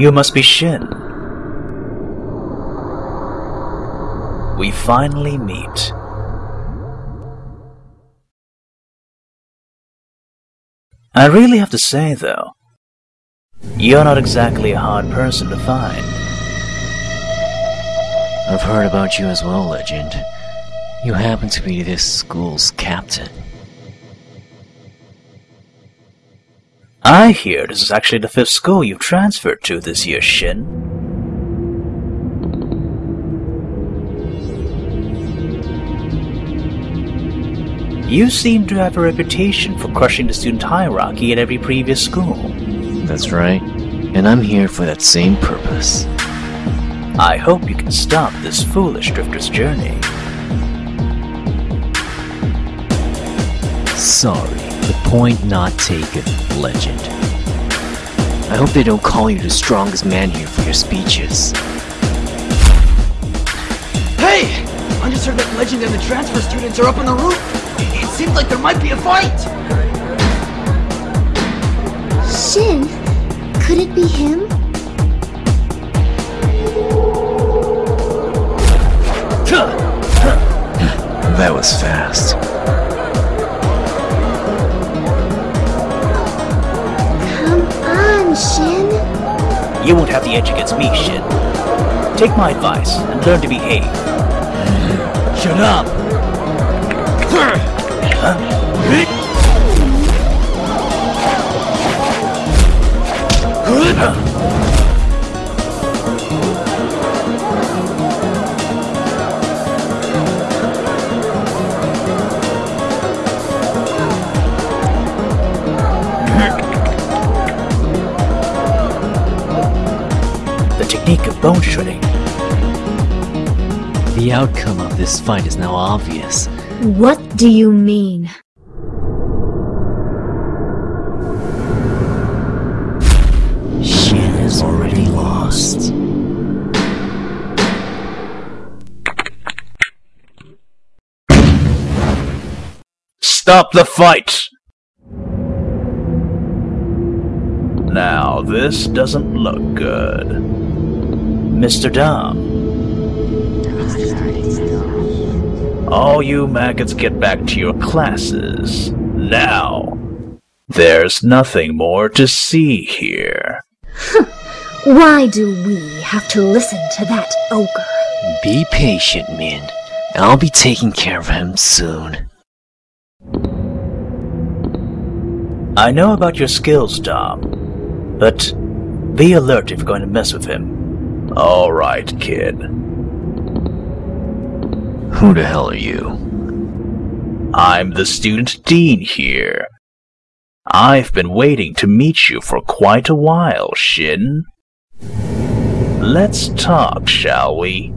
You must be Shin. We finally meet. I really have to say, though, you're not exactly a hard person to find. I've heard about you as well, Legend. You happen to be this school's captain. I hear this is actually the fifth school you've transferred to this year, Shin. You seem to have a reputation for crushing the student hierarchy at every previous school. That's right. And I'm here for that same purpose. I hope you can stop this foolish drifter's journey. Sorry, the point not taken, Legend. I hope they don't call you the strongest man here for your speeches. Hey! I just heard that Legend and the transfer students are up on the roof. It seems like there might be a fight. Shin? Could it be him? That was fast. On, Shin. You won't have the edge against me, Shin. Take my advice and learn to behave. Shut up! The bone shredding. The outcome of this fight is now obvious. What do you mean? Shin has already lost. Stop the fight! Now, this doesn't look good. Mr. Dom. All you maggots get back to your classes. Now. There's nothing more to see here. Why do we have to listen to that ogre? Be patient, Min. I'll be taking care of him soon. I know about your skills, Dom, but be alert if you're going to mess with him. Alright, kid. Who the hell are you? I'm the student dean here. I've been waiting to meet you for quite a while, Shin. Let's talk, shall we?